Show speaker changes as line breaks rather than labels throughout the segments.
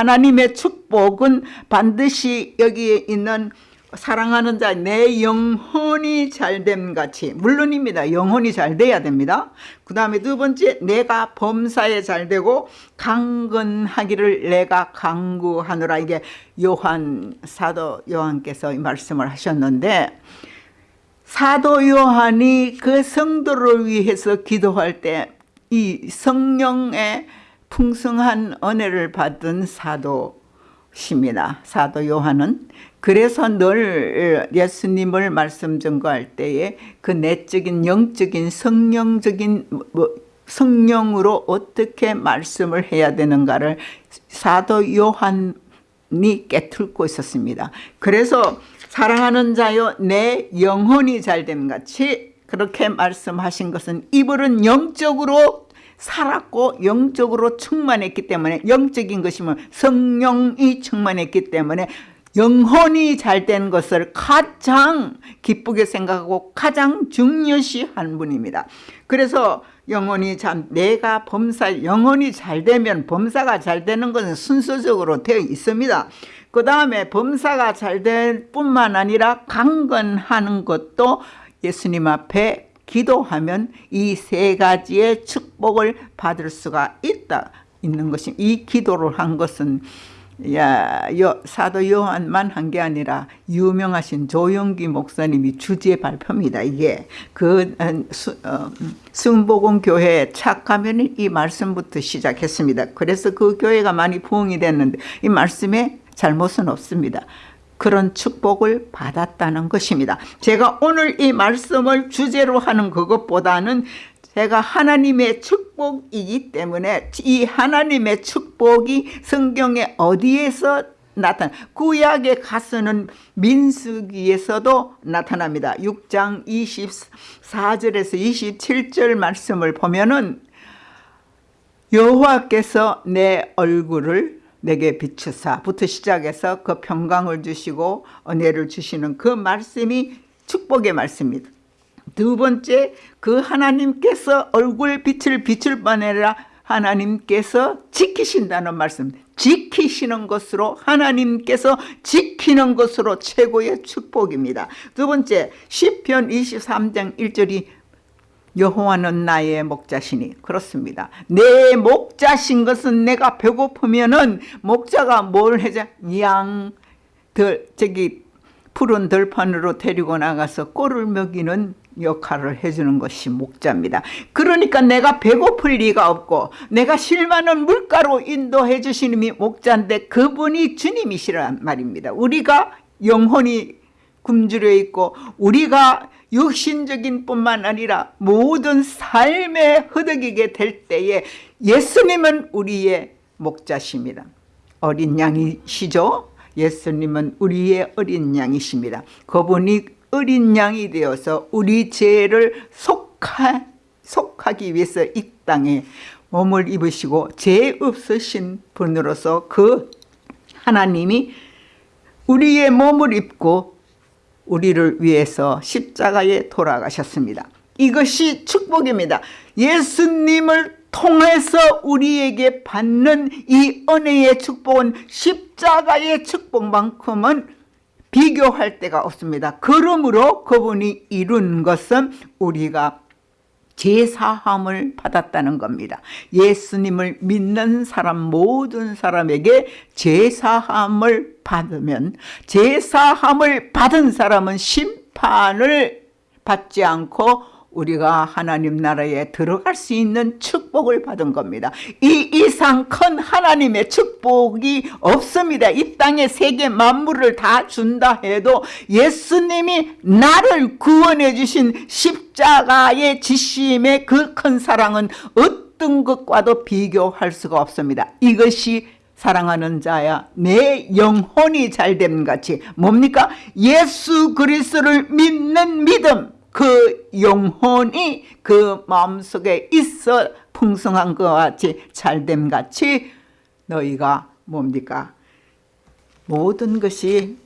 하나님의 축복은 반드시 여기에 있는 사랑하는 자 내 영혼이 잘됨 같이 물론입니다. 영혼이 잘 돼야 됩니다. 그 다음에 두 번째 내가 범사에 잘 되고 강건하기를 내가 강구하노라. 이게 요한 사도 요한께서 이 말씀을 하셨는데 사도 요한이 그 성도를 위해서 기도할 때 이 성령의 풍성한 은혜를 받은 사도십니다 사도 요한은 그래서 늘 예수님을 말씀 전거할 때에 그 내적인 영적인 성령적인 뭐 성령으로 어떻게 말씀을 해야 되는가를 사도 요한이 깨틀고 있었습니다. 그래서 사랑하는 자여 내 영혼이 잘됨 같이 그렇게 말씀하신 것은 이불은 영적으로 살았고 영적으로 충만했기 때문에 영적인 것이면 성령이 충만했기 때문에 영혼이 잘 된 것을 가장 기쁘게 생각하고 가장 중요시한 분입니다. 그래서 영혼이 참 내가 범사 영혼이 잘 되면 범사가 잘 되는 것은 순서적으로 되어 있습니다. 그 다음에 범사가 잘 될 뿐만 아니라 강건하는 것도 예수님 앞에 기도하면 이 세 가지의 축복을 받을 수가 있다 있는 것이 이 기도를 한 것은 야, 여, 사도 요한만 한 게 아니라 유명하신 조영기 목사님이 주제 발표입니다. 이게 그 수, 어, 승복음 교회에 착하면 이 말씀부터 시작했습니다. 그래서 그 교회가 많이 부흥이 됐는데 이 말씀에 잘못은 없습니다. 그런 축복을 받았다는 것입니다. 제가 오늘 이 말씀을 주제로 하는 그것보다는 제가 하나님의 축복이기 때문에 이 하나님의 축복이 성경에 어디에서 나타나 구약에 가서는 민수기에서도 나타납니다. 6장 24절에서 27절 말씀을 보면은 여호와께서 내 얼굴을 내게 비추사부터 시작해서 그 평강을 주시고 은혜를 주시는 그 말씀이 축복의 말씀입니다. 두 번째 그 하나님께서 얼굴 빛을 비출 뿐 아니라 하나님께서 지키신다는 말씀. 지키시는 것으로 하나님께서 지키는 것으로 최고의 축복입니다. 두 번째 시편 23장 1절이 여호와는 나의 목자시니 그렇습니다 내 목자신 것은 내가 배고프면은 목자가 뭘 해자 양들 저기 푸른 들판으로 데리고 나가서 꼴을 먹이는 역할을 해주는 것이 목자입니다. 그러니까 내가 배고플 리가 없고 내가 실만한 물가로 인도해 주시는 이 목자인데 그분이 주님이시란 말입니다. 우리가 영혼이 굶주려 있고 우리가 육신적인 뿐만 아니라 모든 삶에 허덕이게 될 때에 예수님은 우리의 목자십니다. 어린 양이시죠? 예수님은 우리의 어린 양이십니다. 그분이 어린 양이 되어서 우리 죄를 속하, 속하기 위해서 이 땅에 몸을 입으시고 죄 없으신 분으로서 그 하나님이 우리의 몸을 입고 우리를 위해서 십자가에 돌아가셨습니다. 이것이 축복입니다. 예수님을 통해서 우리에게 받는 이 은혜의 축복은 십자가의 축복만큼은 비교할 데가 없습니다. 그러므로 그분이 이룬 것은 우리가 제사함을 받았다는 겁니다. 예수님을 믿는 사람 모든 사람에게 제사함을 받으면 제사함을 받은 사람은 심판을 받지 않고 우리가 하나님 나라에 들어갈 수 있는 축복을 받은 겁니다. 이 이상 큰 하나님의 축복이 없습니다. 이 땅의 세계 만물을 다 준다 해도 예수님이 나를 구원해 주신 십자가의 지심의 그 큰 사랑은 어떤 것과도 비교할 수가 없습니다. 이것이 사랑하는 자야 내 영혼이 잘됨 같이 뭡니까? 예수 그리스도를 믿는 믿음 그 영혼이 그 마음속에 있어 풍성한 것 같이 잘됨 같이 너희가 뭡니까? 모든 것이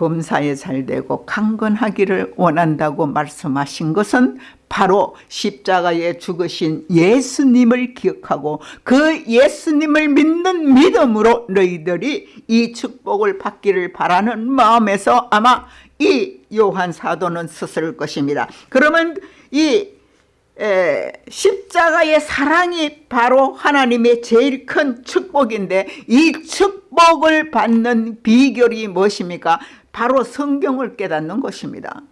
범사에 잘되고 강건하기를 원한다고 말씀하신 것은 바로 십자가에 죽으신 예수님을 기억하고 그 예수님을 믿는 믿음으로 너희들이 이 축복을 받기를 바라는 마음에서 아마 이 요한 사도는 썼을 것입니다. 그러면 이 에, 십자가의 사랑이 바로 하나님의 제일 큰 축복인데 이 축복을 받는 비결이 무엇입니까? 바로 성경을 깨닫는 것입니다.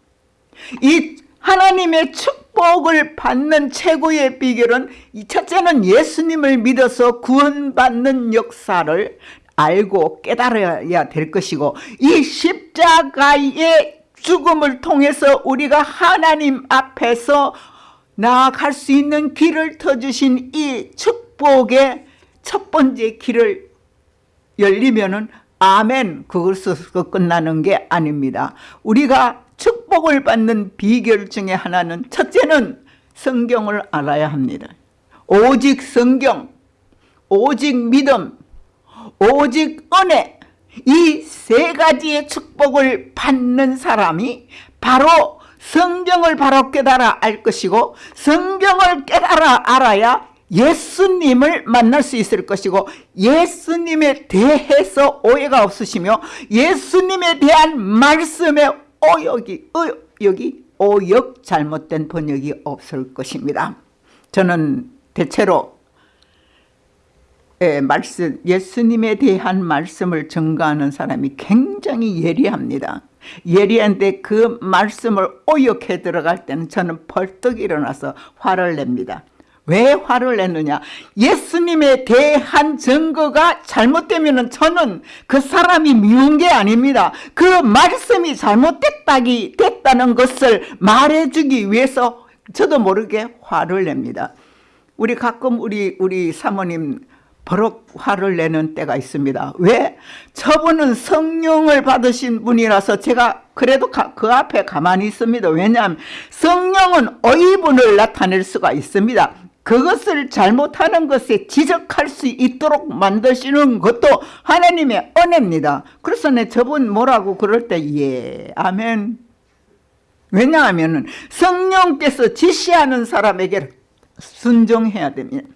이 하나님의 축복을 받는 최고의 비결은 첫째는 예수님을 믿어서 구원받는 역사를 알고 깨달아야 될 것이고 이 십자가의 죽음을 통해서 우리가 하나님 앞에서 나아갈 수 있는 길을 터주신 이 축복의 첫 번째 길을 열리면은 아멘 그것으로 끝나는 게 아닙니다. 우리가 축복을 받는 비결 중에 하나는 첫째는 성경을 알아야 합니다. 오직 성경, 오직 믿음, 오직 은혜 이 세 가지의 축복을 받는 사람이 바로 성경을 바로 깨달아 알 것이고 성경을 깨달아 알아야 예수님을 만날 수 있을 것이고 예수님에 대해서 오해가 없으시며 예수님에 대한 말씀에 오역이 오역이 오역 잘못된 번역이 없을 것입니다. 저는 대체로 예, 말씀, 예수님에 대한 말씀을 증거하는 사람이 굉장히 예리합니다. 예리한데 그 말씀을 오역해 들어갈 때는 저는 벌떡 일어나서 화를 냅니다. 왜 화를 내느냐 예수님에 대한 증거가 잘못되면 저는 그 사람이 미운 게 아닙니다 그 말씀이 잘못됐다기 됐다는 것을 말해주기 위해서 저도 모르게 화를 냅니다 우리 가끔 우리 우리 사모님 버럭 화를 내는 때가 있습니다. 왜? 저분은 성령을 받으신 분이라서 제가 그래도 가, 그 앞에 가만히 있습니다. 왜냐하면 성령은 의분을 나타낼 수가 있습니다. 그것을 잘못하는 것에 지적할 수 있도록 만드시는 것도 하나님의 은혜입니다. 그래서 내 저분 뭐라고 그럴 때 예, 아멘. 왜냐하면 성령께서 지시하는 사람에게 순종해야 됩니다.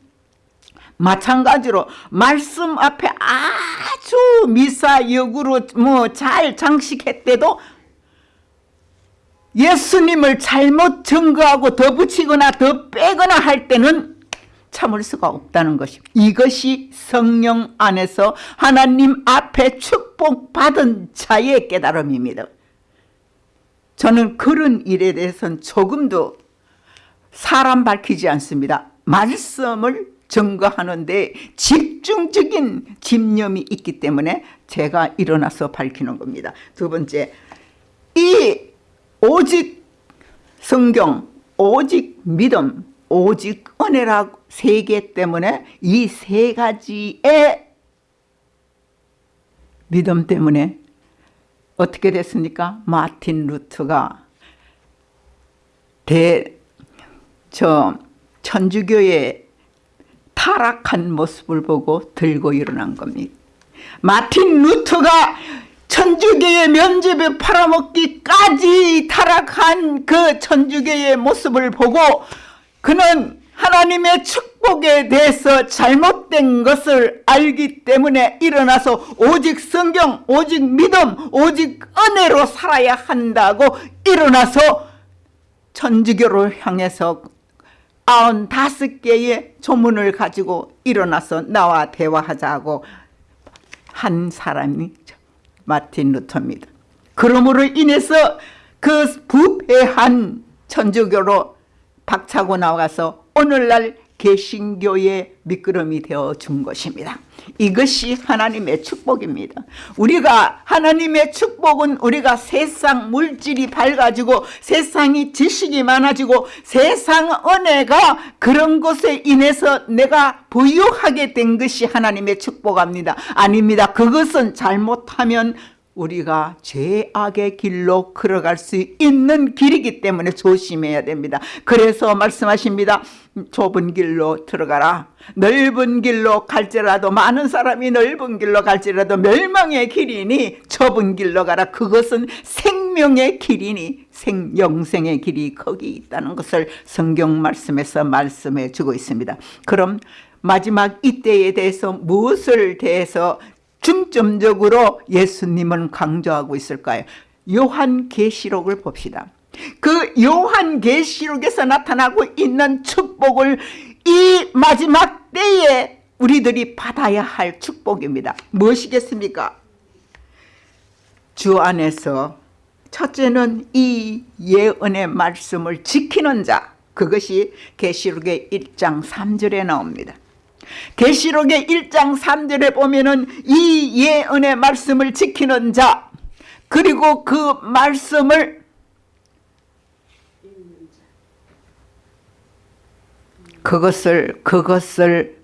마찬가지로 말씀 앞에 아주 미사역으로 뭐 잘 장식했대도 예수님을 잘못 증거하고 더 붙이거나 더 빼거나 할 때는 참을 수가 없다는 것입니다. 이것이 성령 안에서 하나님 앞에 축복받은 자의 깨달음입니다. 저는 그런 일에 대해서는 조금도 사람 밝히지 않습니다. 말씀을 증거하는데 집중적인 집념이 있기 때문에 제가 일어나서 밝히는 겁니다. 두 번째, 이 오직 성경, 오직 믿음, 오직 은혜라고 세개 때문에 이 세 가지의 믿음 때문에 어떻게 됐습니까? 마틴 루트가 대, 저, 천주교의 타락한 모습을 보고 들고 일어난 겁니다. 마틴 루터가 천주교의 면접에 팔아먹기까지 타락한 그 천주교의 모습을 보고 그는 하나님의 축복에 대해서 잘못된 것을 알기 때문에 일어나서 오직 성경, 오직 믿음, 오직 은혜로 살아야 한다고 일어나서 천주교를 향해서 아흔 다섯 개의 조문을 가지고 일어나서 나와 대화하자고 한 사람이 마틴 루터입니다. 그러므로 인해서 그 부패한 천주교로 박차고 나가서 오늘날 개신교의 미끄럼이 되어 준 것입니다. 이것이 하나님의 축복입니다. 우리가 하나님의 축복은 우리가 세상 물질이 밝아지고 세상이 지식이 많아지고 세상 은혜가 그런 것에 인해서 내가 부유하게 된 것이 하나님의 축복입니다. 아닙니다. 그것은 잘못하면 우리가 죄악의 길로 걸어갈 수 있는 길이기 때문에 조심해야 됩니다. 그래서 말씀하십니다. 좁은 길로 들어가라. 넓은 길로 갈지라도 많은 사람이 넓은 길로 갈지라도 멸망의 길이니 좁은 길로 가라. 그것은 생 생명의 길이니 생 영생의 길이 거기 있다는 것을 성경 말씀에서 말씀해 주고 있습니다. 그럼 마지막 이때에 대해서 무엇을 대해서 중점적으로 예수님은 강조하고 있을까요? 요한계시록을 봅시다. 그 요한계시록에서 나타나고 있는 축복을 이 마지막 때에 우리들이 받아야 할 축복입니다. 무엇이겠습니까? 주 안에서 첫째는 이 예언의 말씀을 지키는 자 그것이 계시록의 1장 3절에 나옵니다. 계시록의 1장 3절에 보면은 이 예언의 말씀을 지키는 자 그리고 그 말씀을 그것을 그것을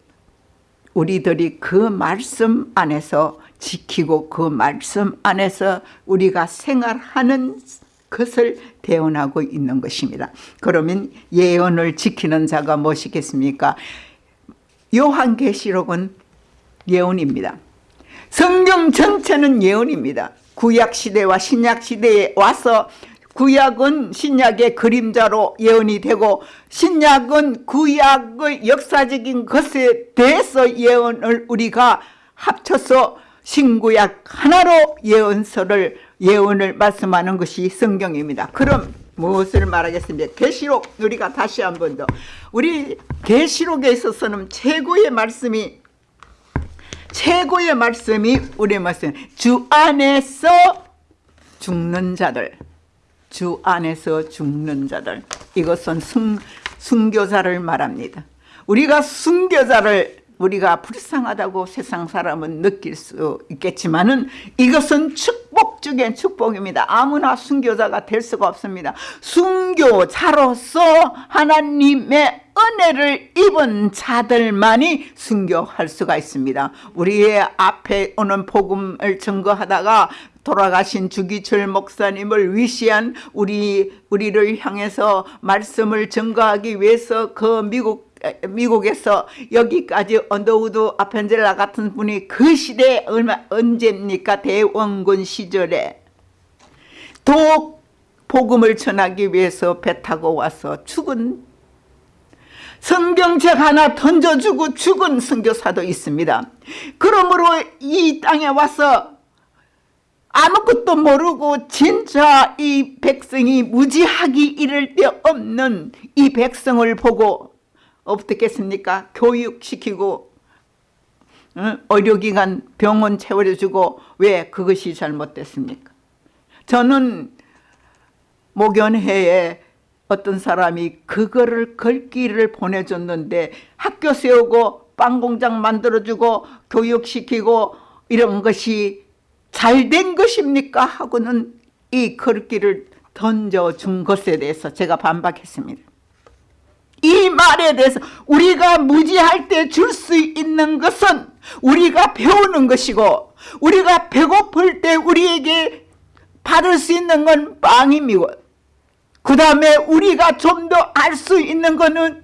우리들이 그 말씀 안에서 지키고 그 말씀 안에서 우리가 생활하는 것을 대언하고 있는 것입니다. 그러면 예언을 지키는 자가 무엇이겠습니까? 요한계시록은 예언입니다. 성경 전체는 예언입니다. 구약시대와 신약시대에 와서 구약은 신약의 그림자로 예언이 되고 신약은 구약의 역사적인 것에 대해서 예언을 우리가 합쳐서 신구약 하나로 예언서를 예언을 말씀하는 것이 성경입니다. 그럼 무엇을 말하겠습니까? 계시록 우리가 다시 한 번 더. 우리 계시록에 있어서는 최고의 말씀이 최고의 말씀이 우리 말씀. 주 안에서 죽는 자들. 주 안에서 죽는 자들. 이것은 순, 순교자를 말합니다. 우리가 순교자를 우리가 불쌍하다고 세상 사람은 느낄 수 있겠지만 은 이것은 축복 중에 축복입니다. 아무나 순교자가 될 수가 없습니다. 순교자로서 하나님의 은혜를 입은 자들만이 순교할 수가 있습니다. 우리의 앞에 오는 복음을 증거하다가 돌아가신 주기철 목사님을 위시한 우리 우리를 향해서 말씀을 증거하기 위해서 그 미국 미국에서 여기까지 언더우드 아펜젤러 같은 분이 그 시대에 얼마 언제입니까 대원군 시절에 독 복음을 전하기 위해서 배 타고 와서 죽은 성경책 하나 던져주고 죽은 선교사도 있습니다. 그러므로 이 땅에 와서 아무것도 모르고 진짜 이 백성이 무지하기 이를 데 없는 이 백성을 보고 어떻겠습니까? 교육시키고 의료기관 병원 채워주고 왜 그것이 잘못됐습니까? 저는 목연회에 어떤 사람이 그거를 걸기를 보내줬는데 학교 세우고 빵공장 만들어주고 교육시키고 이런 것이 잘 된 것입니까? 하고는 이 걸기를 던져준 것에 대해서 제가 반박했습니다. 이 말에 대해서 우리가 무지할 때 줄 수 있는 것은 우리가 배우는 것이고 우리가 배고플 때 우리에게 받을 수 있는 건 빵입니다. 그 다음에 우리가 좀 더 알 수 있는 거는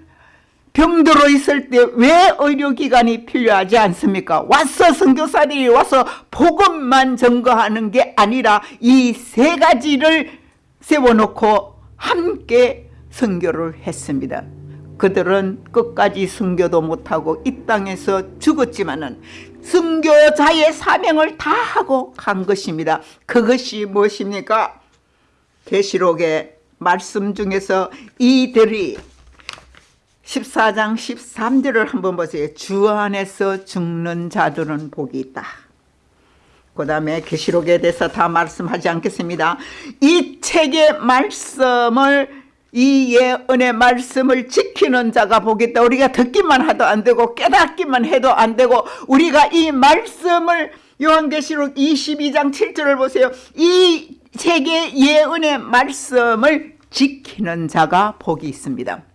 병들어 있을 때 왜 의료기관이 필요하지 않습니까? 와서 선교사들이 와서 복음만 증거하는 게 아니라 이 세 가지를 세워놓고 함께 선교를 했습니다. 그들은 끝까지 순교도 못하고 이 땅에서 죽었지만은 순교자의 사명을 다 하고 간 것입니다. 그것이 무엇입니까? 계시록의 말씀 중에서 이들이 14장 13절을 한번 보세요. 주 안에서 죽는 자들은 복이 있다. 그 다음에 계시록에 대해서 다 말씀하지 않겠습니다. 이 책의 말씀을 이 예언의 말씀을 지키는 자가 보겠다. 우리가 듣기만 해도 안 되고 깨닫기만 해도 안 되고 우리가 이 말씀을 요한계시록 22장 7절을 보세요. 이 책의 예언의 말씀을 지키는 자가 복이 있습니다.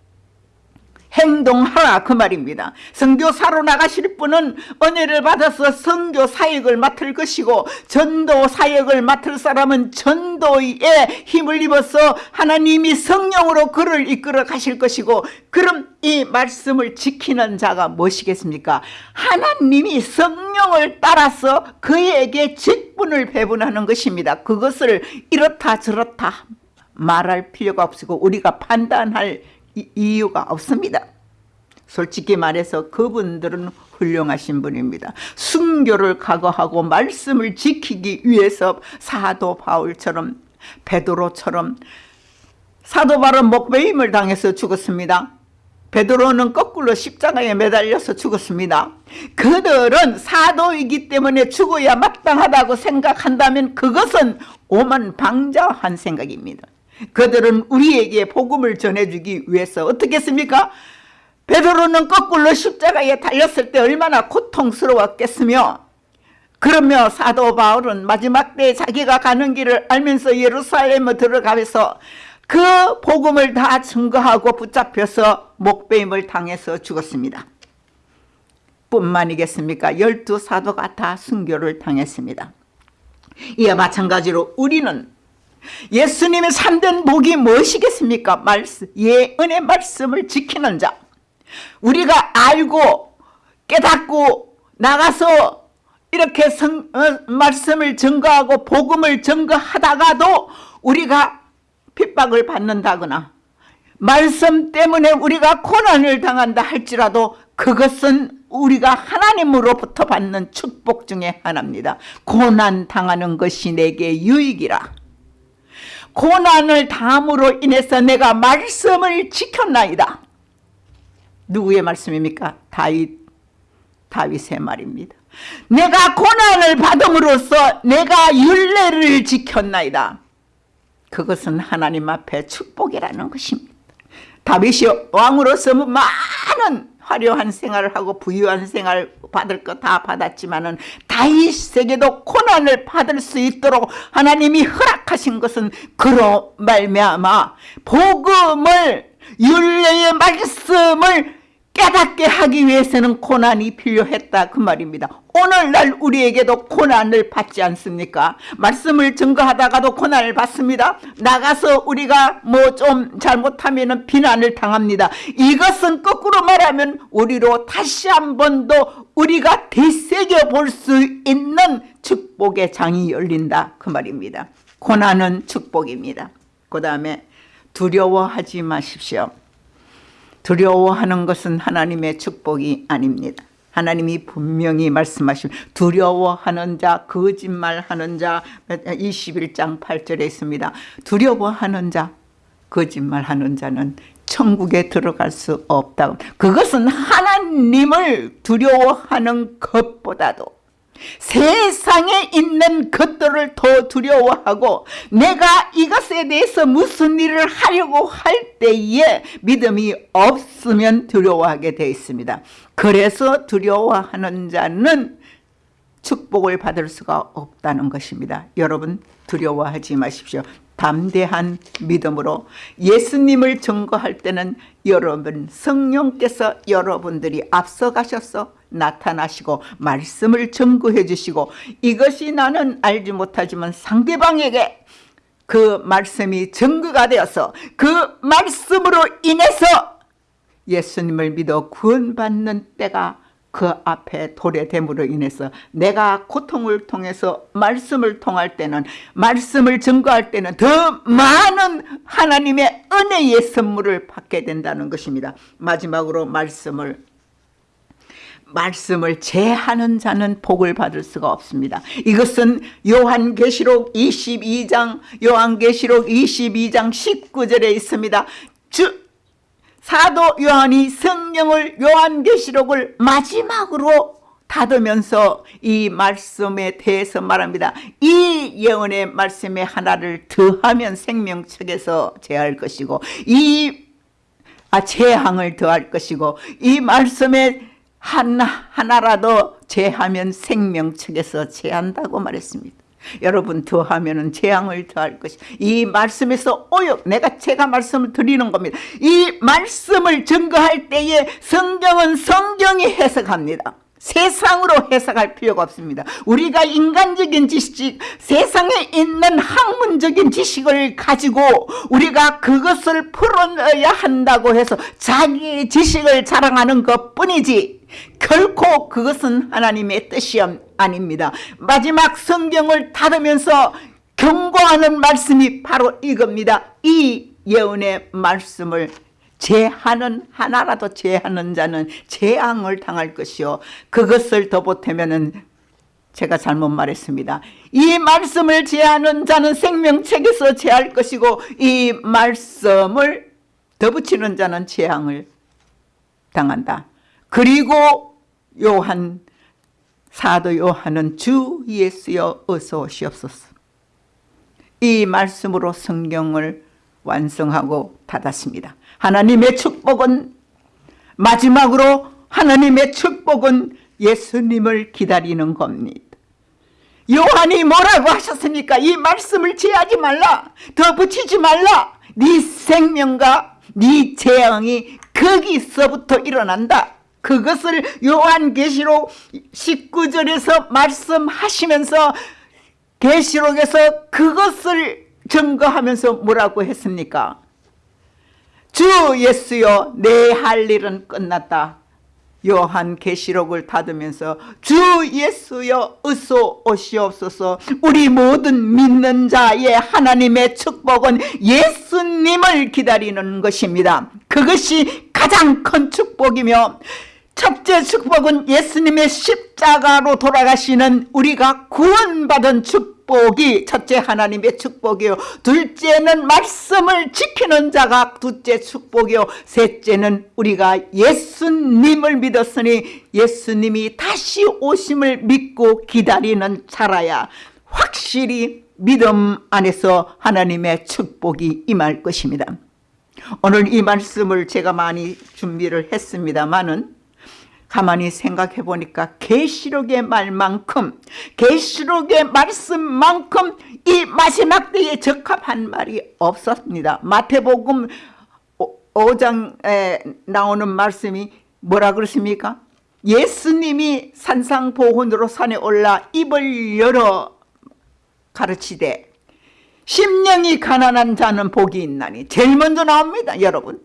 행동하라 그 말입니다. 선교사로 나가실 분은 은혜를 받아서 선교 사역을 맡을 것이고 전도 사역을 맡을 사람은 전도에 힘을 입어서 하나님이 성령으로 그를 이끌어 가실 것이고 그럼 이 말씀을 지키는 자가 무엇이겠습니까? 하나님이 성령을 따라서 그에게 직분을 배분하는 것입니다. 그것을 이렇다 저렇다 말할 필요가 없고 우리가 판단할 이유가 없습니다. 솔직히 말해서 그분들은 훌륭하신 분입니다. 순교를 각오하고 말씀을 지키기 위해서 사도 바울처럼 베드로처럼 사도 바울은 목베임을 당해서 죽었습니다. 베드로는 거꾸로 십자가에 매달려서 죽었습니다. 그들은 사도이기 때문에 죽어야 마땅하다고 생각한다면 그것은 오만방자한 생각입니다. 그들은 우리에게 복음을 전해주기 위해서 어떻게 했습니까? 베드로는 거꾸로 십자가에 달렸을 때 얼마나 고통스러웠겠으며 그러며 사도 바울은 마지막 때 자기가 가는 길을 알면서 예루살렘에 들어가면서 그 복음을 다 증거하고 붙잡혀서 목배임을 당해서 죽었습니다. 뿐만이겠습니까? 열두 사도가 다 순교를 당했습니다. 이와 마찬가지로 우리는 예수님의 참된 복이 무엇이겠습니까? 말씀, 예언의 말씀을 지키는 자. 우리가 알고 깨닫고 나가서 이렇게 성, 어, 말씀을 증거하고 복음을 증거하다가도 우리가 핍박을 받는다거나 말씀 때문에 우리가 고난을 당한다 할지라도 그것은 우리가 하나님으로부터 받는 축복 중에 하나입니다. 고난 당하는 것이 내게 유익이라. 고난을 당함으로 인해서 내가 말씀을 지켰나이다. 누구의 말씀입니까? 다윗, 다윗의 말입니다. 내가 고난을 받음으로써 내가 윤례를 지켰나이다. 그것은 하나님 앞에 축복이라는 것입니다. 다윗이 왕으로서 많은 화려한 생활을 하고 부유한 생활 받을 거다 받았지만은 다윗에게도 고난을 받을 수 있도록 하나님이 허락하신 것은 그로 말미암아 복음을 윤례의 말씀을 깨닫게 하기 위해서는 고난이 필요했다 그 말입니다. 오늘날 우리에게도 고난을 받지 않습니까? 말씀을 증거하다가도 고난을 받습니다. 나가서 우리가 뭐 좀 잘못하면 비난을 당합니다. 이것은 거꾸로 말하면 우리로 다시 한 번 더 우리가 되새겨 볼 수 있는 축복의 장이 열린다 그 말입니다. 고난은 축복입니다. 그 다음에 두려워하지 마십시오. 두려워하는 것은 하나님의 축복이 아닙니다. 하나님이 분명히 말씀하신 두려워하는 자 거짓말하는 자 21장 8절에 있습니다. 두려워하는 자 거짓말하는 자는 천국에 들어갈 수 없다. 그것은 하나님을 두려워하는 것보다도 세상에 있는 것들을 더 두려워하고 내가 이것에 대해서 무슨 일을 하려고 할 때에 믿음이 없으면 두려워하게 되어 있습니다. 그래서 두려워하는 자는 축복을 받을 수가 없다는 것입니다. 여러분 두려워하지 마십시오. 담대한 믿음으로 예수님을 증거할 때는 여러분 성령께서 여러분들이 앞서가셔서 나타나시고 말씀을 증거해 주시고 이것이 나는 알지 못하지만 상대방에게 그 말씀이 증거가 되어서 그 말씀으로 인해서 예수님을 믿어 구원받는 때가 그 앞에 도래됨으로 인해서 내가 고통을 통해서 말씀을 통할 때는 말씀을 증거할 때는 더 많은 하나님의 은혜의 선물을 받게 된다는 것입니다. 마지막으로 말씀을 말씀을 제하는 자는 복을 받을 수가 없습니다. 이것은 요한계시록 22장 요한계시록 22장 19절에 있습니다. 주 사도 요한이 성령을 요한계시록을 마지막으로 닫으면서 이 말씀에 대해서 말합니다. 이 예언의 말씀에 하나를 더하면 생명책에서 제할 것이고 이 아, 재앙을 더할 것이고 이 말씀에 하나, 하나라도 제하면 생명책에서 제한다고 말했습니다. 여러분 더하면은 재앙을 더할 것이 이 말씀에서 오역 내가 제가 말씀을 드리는 겁니다. 이 말씀을 증거할 때에 성경은 성경이 해석합니다. 세상으로 해석할 필요가 없습니다. 우리가 인간적인 지식, 세상에 있는 학문적인 지식을 가지고 우리가 그것을 풀어내야 한다고 해서 자기의 지식을 자랑하는 것 뿐이지 결코 그것은 하나님의 뜻이 아닙니다. 마지막 성경을 닫으면서 경고하는 말씀이 바로 이겁니다. 이 예언의 말씀을 제하는 하나라도 제하는 자는 재앙을 당할 것이요 그것을 더 보태면은 제가 잘못 말했습니다. 이 말씀을 제하는 자는 생명책에서 제할 것이고 이 말씀을 더 붙이는 자는 재앙을 당한다. 그리고 요한 사도 요한은 주 예수여 어서 오시옵소서. 이 말씀으로 성경을 완성하고 닫았습니다. 하나님의 축복은 마지막으로 하나님의 축복은 예수님을 기다리는 겁니다. 요한이 뭐라고 하셨습니까? 이 말씀을 제하지 말라. 더 붙이지 말라. 네 생명과 네 재앙이 거기서부터 일어난다. 그것을 요한계시록 19절에서 말씀하시면서 계시록에서 그것을 증거하면서 뭐라고 했습니까? 주 예수여 내 할 일은 끝났다. 요한 계시록을 닫으면서 주 예수여 어서 오시옵소서 우리 모든 믿는 자의 하나님의 축복은 예수님을 기다리는 것입니다. 그것이 가장 큰 축복이며 첫째 축복은 예수님의 십자가로 돌아가시는 우리가 구원받은 축복 축복이 첫째 하나님의 축복이요. 둘째는 말씀을 지키는 자가 둘째 축복이요. 셋째는 우리가 예수님을 믿었으니 예수님이 다시 오심을 믿고 기다리는 자라야. 확실히 믿음 안에서 하나님의 축복이 임할 것입니다. 오늘 이 말씀을 제가 많이 준비를 했습니다마는 가만히 생각해 보니까 계시록의 말만큼 계시록의 말씀만큼 이 마지막 때에 적합한 말이 없었습니다. 마태복음 5장에 나오는 말씀이 뭐라 그렇습니까? 예수님이 산상보훈으로 산에 올라 입을 열어 가르치되 심령이 가난한 자는 복이 있나니 제일 먼저 나옵니다 여러분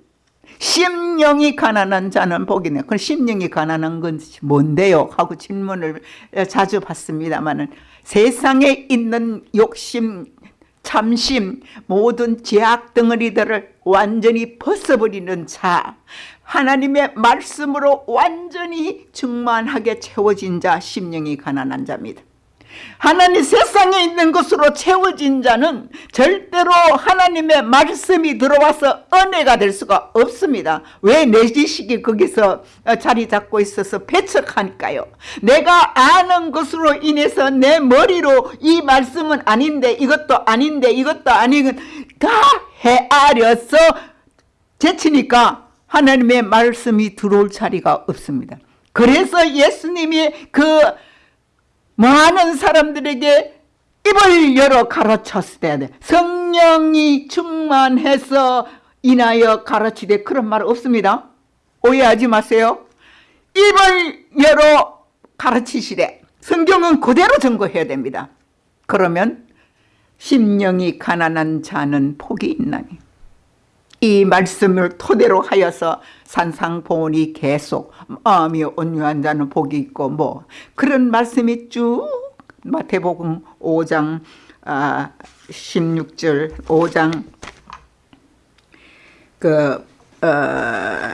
심령이 가난한 자는 복이네. 그 심령이 가난한 건 뭔데요? 하고 질문을 자주 받습니다만 세상에 있는 욕심, 참심, 모든 제약 덩어리들을 완전히 벗어버리는 자 하나님의 말씀으로 완전히 충만하게 채워진 자 심령이 가난한 자입니다. 하나님 세상에 있는 것으로 채워진 자는 절대로 하나님의 말씀이 들어와서 은혜가 될 수가 없습니다. 왜 내 지식이 거기서 자리 잡고 있어서 배척하니까요. 내가 아는 것으로 인해서 내 머리로 이 말씀은 아닌데 이것도 아닌데 이것도 아니건 다 헤아려서 제치니까 하나님의 말씀이 들어올 자리가 없습니다. 그래서 예수님이 그 많은 사람들에게 입을 열어 가르쳤을 때 성령이 충만해서 인하여 가르치되 그런 말 없습니다. 오해하지 마세요. 입을 열어 가르치시되 성경은 그대로 증거해야 됩니다. 그러면 심령이 가난한 자는 복이 있나니 이 말씀을 토대로 하여서 산상보온이 계속 마음이 온유한 자는 복이 있고 뭐 그런 말씀이 쭉 마태복음 5장 아, 16절 5장 그 어,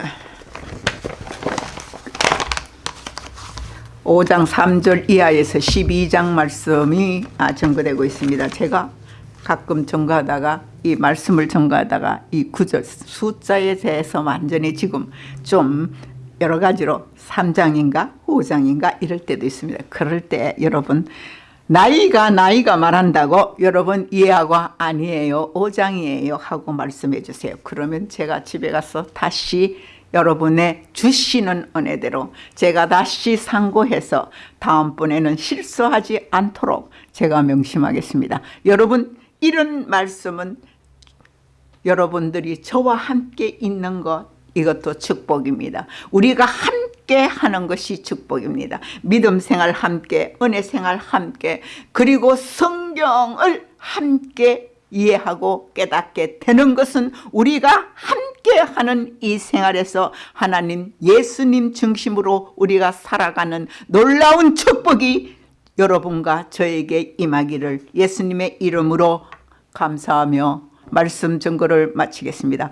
5장 3절 이하에서 12장 말씀이 아, 증거되고 있습니다. 제가 가끔 증거하다가 이 말씀을 전가하다가 이 구절 숫자에 대해서 완전히 지금 좀 여러 가지로 3장인가 5장인가 이럴 때도 있습니다. 그럴 때 여러분 나이가 나이가 말한다고 여러분 이해하고 아니에요 5장이에요 하고 말씀해 주세요. 그러면 제가 집에 가서 다시 여러분의 주시는 은혜대로 제가 다시 상고해서 다음번에는 실수하지 않도록 제가 명심하겠습니다. 여러분 이런 말씀은 여러분들이 저와 함께 있는 것 이것도 축복입니다. 우리가 함께 하는 것이 축복입니다. 믿음 생활 함께, 은혜 생활 함께, 그리고 성경을 함께 이해하고 깨닫게 되는 것은 우리가 함께 하는 이 생활에서 하나님 예수님 중심으로 우리가 살아가는 놀라운 축복이 여러분과 저에게 임하기를 예수님의 이름으로 감사하며 말씀 증거를 마치겠습니다.